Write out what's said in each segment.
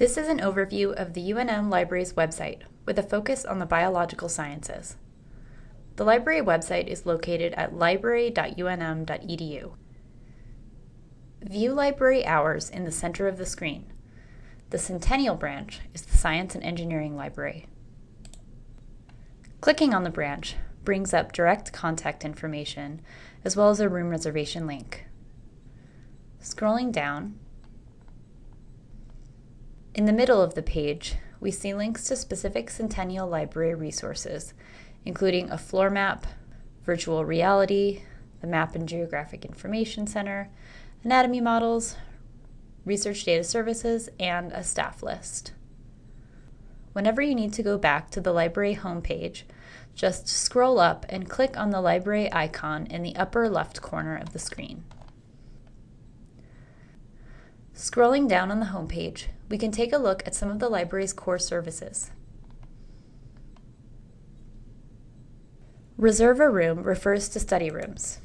This is an overview of the UNM Library's website with a focus on the biological sciences. The library website is located at library.unm.edu. View library hours in the center of the screen. The Centennial branch is the Science and Engineering Library. Clicking on the branch brings up direct contact information as well as a room reservation link. Scrolling down, in the middle of the page, we see links to specific Centennial Library resources, including a floor map, virtual reality, the Map and Geographic Information Center, anatomy models, research data services, and a staff list. Whenever you need to go back to the library homepage, just scroll up and click on the library icon in the upper left corner of the screen. Scrolling down on the homepage, we can take a look at some of the library's core services. Reserve a room refers to study rooms.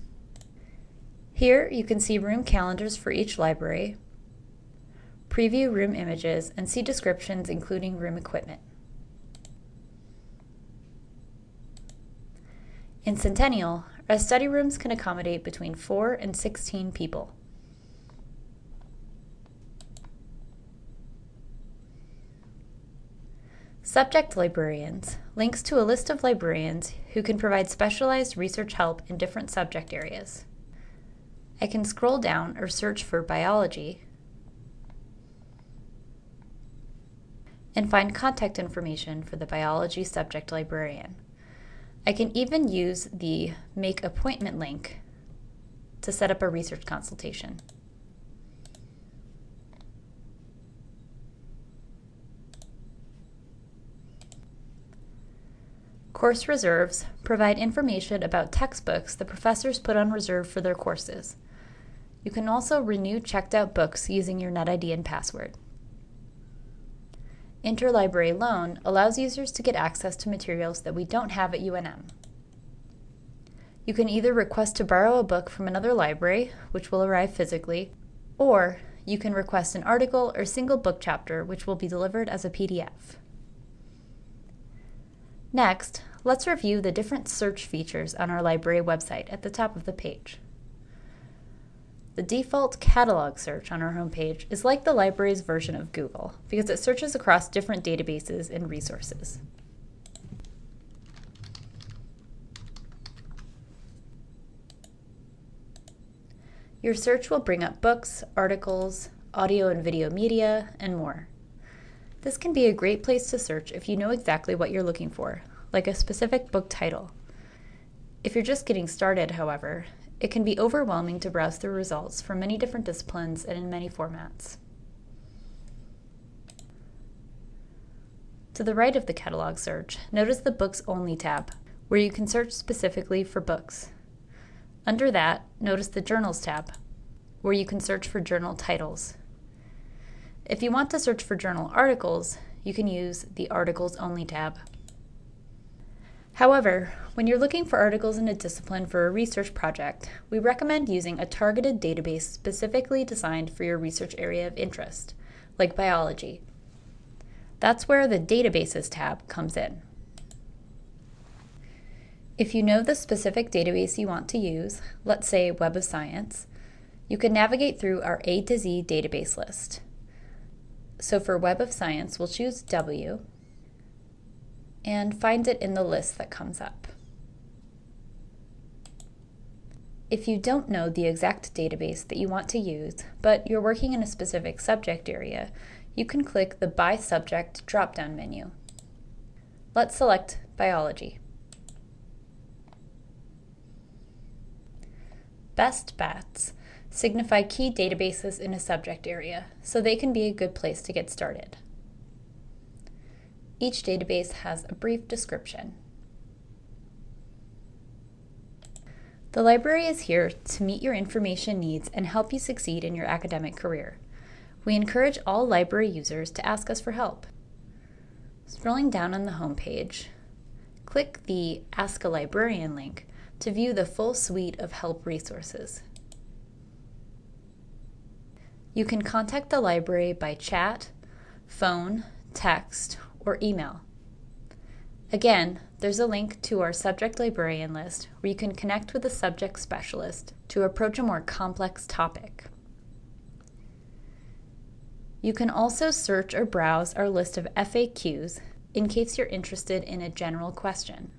Here you can see room calendars for each library, preview room images, and see descriptions including room equipment. In Centennial, our study rooms can accommodate between 4 and 16 people. Subject librarians links to a list of librarians who can provide specialized research help in different subject areas. I can scroll down or search for biology and find contact information for the biology subject librarian. I can even use the Make Appointment link to set up a research consultation. Course reserves provide information about textbooks the professors put on reserve for their courses. You can also renew checked out books using your NetID and password. Interlibrary loan allows users to get access to materials that we don't have at UNM. You can either request to borrow a book from another library, which will arrive physically, or you can request an article or single book chapter, which will be delivered as a PDF. Next, let's review the different search features on our library website at the top of the page. The default catalog search on our homepage is like the library's version of Google because it searches across different databases and resources. Your search will bring up books, articles, audio and video media, and more. This can be a great place to search if you know exactly what you're looking for, like a specific book title. If you're just getting started, however, it can be overwhelming to browse through results from many different disciplines and in many formats. To the right of the catalog search, notice the Books Only tab, where you can search specifically for books. Under that, notice the Journals tab, where you can search for journal titles. If you want to search for journal articles, you can use the Articles Only tab. However, when you're looking for articles in a discipline for a research project, we recommend using a targeted database specifically designed for your research area of interest, like biology. That's where the Databases tab comes in. If you know the specific database you want to use, let's say Web of Science, you can navigate through our A to Z database list. So for Web of Science, we'll choose W and find it in the list that comes up. If you don't know the exact database that you want to use, but you're working in a specific subject area, you can click the By Subject drop-down menu. Let's select Biology. Best bets signify key databases in a subject area, so they can be a good place to get started. Each database has a brief description. The library is here to meet your information needs and help you succeed in your academic career. We encourage all library users to ask us for help. Scrolling down on the home page, click the Ask a Librarian link to view the full suite of help resources. You can contact the library by chat, phone, text, or email. Again, there's a link to our subject librarian list where you can connect with a subject specialist to approach a more complex topic. You can also search or browse our list of FAQs in case you're interested in a general question.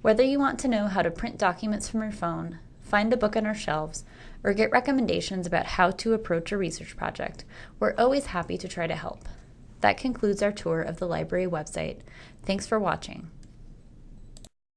Whether you want to know how to print documents from your phone, find a book on our shelves, or get recommendations about how to approach a research project, we're always happy to try to help. That concludes our tour of the library website. Thanks for watching.